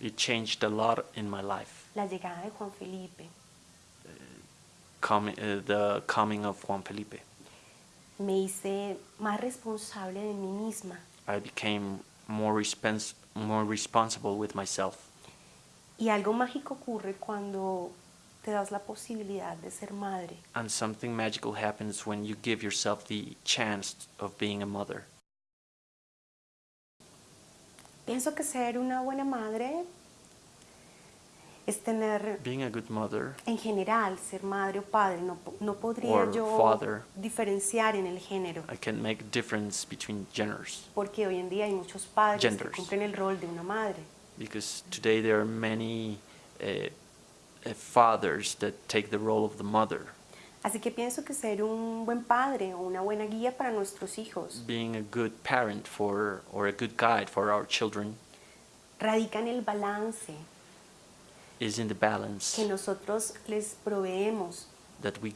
It changed a lot in my life. la llegada de Juan Felipe. Coming, uh, the coming of Juan Felipe. Me hice más responsable de mí misma I became more, respons- more responsible with myself. y algo mágico ocurre cuando te das la posibilidad de ser madre. And something magical happens when you give yourself the chance of being a mother. Pienso que ser una buena madre es tener, Being a good mother en general, ser madre o padre. No, no podría yo father. diferenciar en el género, I can make difference between genders porque hoy en día hay muchos padres que Genders. cumplen el rol de una madre. because today there are many uh, fathers that take the role of the mother. Así que pienso que ser un buen padre o una buena guía para nuestros hijos Being a good parent for or a good guide for our children radica en el balance is in the balance que nosotros les proveemos that we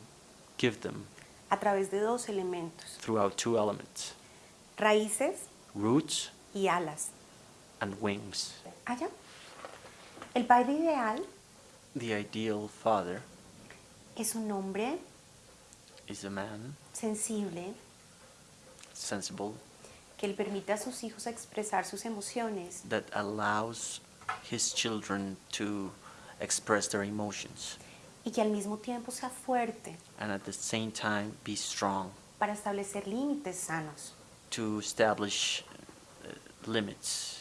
give them a través de dos elementos, throughout two elements raíces roots y alas. and wings. Allá. El padre ideal The ideal father es un hombre is a man sensible sensible que le permite a sus hijos expresar sus emociones that allows his children to express their emotions y que al mismo tiempo sea fuerte and at the same time be strong para establecer límites sanos. to establish uh, limits.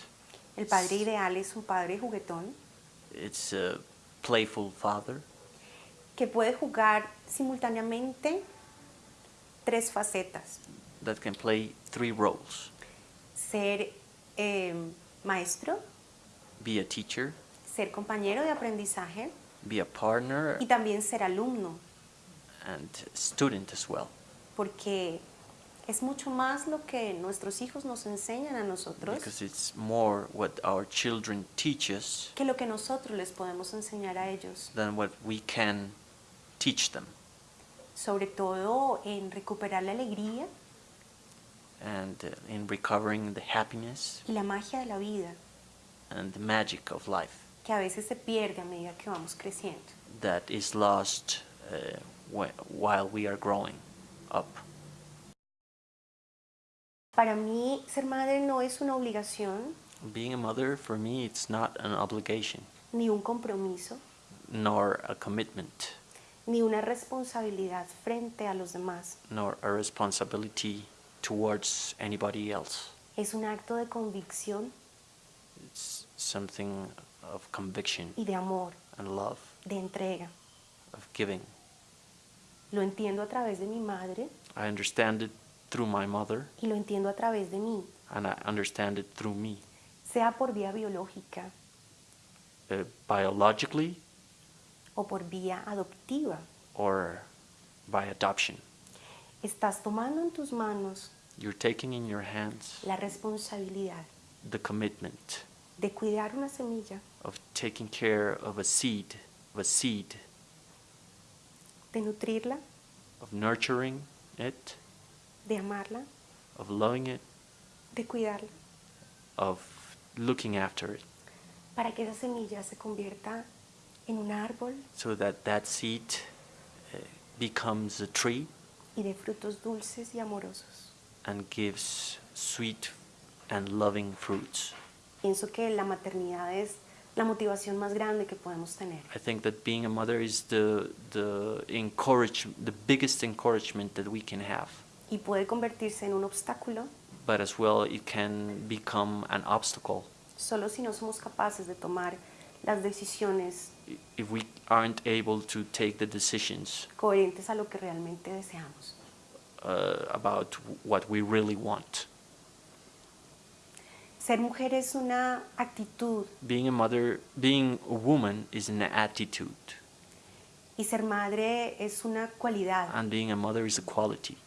El padre ideal es un padre juguetón It's a playful father que puede jugar simultáneamente tres facetas. that can play three roles. Ser eh, maestro, be a teacher, ser compañero de aprendizaje. Be a partner, y también ser alumno, and student as well. porque es mucho más lo que nuestros hijos nos enseñan a nosotros Because it's more what our children teach us que lo que nosotros les podemos enseñar a ellos, than what we can teach them. Sobre todo en recuperar la alegría And uh, in recovering the happiness y la magia de la vida and the magic of life que a veces se pierde a medida que vamos creciendo. that is lost uh, wh- while we are growing up. Para mí, ser madre no es una obligación Being a mother, for me, it's not an obligation ni un compromiso nor a commitment ni una responsabilidad frente a los demás. nor a responsibility towards anybody else. Es un acto de convicción It's something of conviction y de amor, and love, de entrega. of giving. Lo entiendo a través de mi madre I understand it through my mother y lo entiendo a través de mí, and I understand it through me. sea por vía biológica Uh, biologically o por vía adoptiva. or by adoption. Estás tomando en tus manos You're taking in your hands la responsabilidad the commitment de cuidar una semilla, of taking care of a seed, of a seed, de nutrirla, of nurturing it, de amarla, of loving it, de cuidarla, of looking after it, para que esa semilla se convierta en un árbol so that that seed uh, becomes a tree y de frutos dulces y amorosos. and gives sweet and loving fruits. Pienso que la maternidad es la motivación más grande que podemos tener. I think that being a mother is the the encourage the biggest encouragement that we can have. Y puede convertirse en un obstáculo But as well it can become an obstacle solo si no somos capaces de tomar las decisiones if we aren't able to take the decisions coherentes a lo que realmente deseamos. uh, about what we really want. Ser mujer es una actitud Being a mother, being a woman is an attitude, y ser madre es una cualidad. and being a mother is a quality.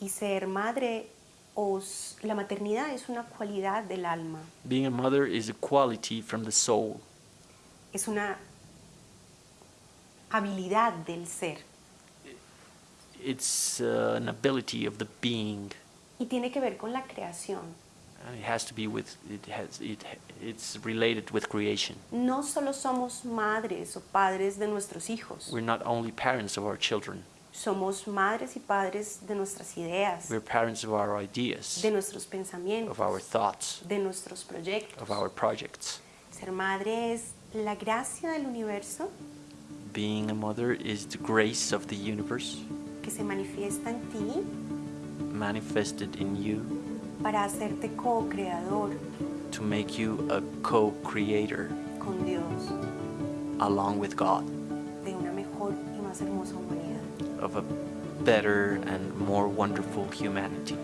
Y ser madre o s- la maternidad es una cualidad del alma. Being a mother is a quality from the soul. Es una habilidad del ser. It's uh, an ability of the being, Y tiene que ver con la creación. And it has to be with, it has, it, it's related with creation. No solo somos madres o padres de nuestros hijos, We're not only parents of our children, somos madres y padres de nuestras ideas, we're parents of our ideas, de nuestros pensamientos, of our thoughts, de nuestros proyectos. of our projects. Ser madre es la gracia del universo Being a mother is the grace of the universe que se manifiesta en ti manifested in you para hacerte co-creador to make you a co-creator con Dios along with God de una mejor y más hermosa humanidad. of a better and more wonderful humanity.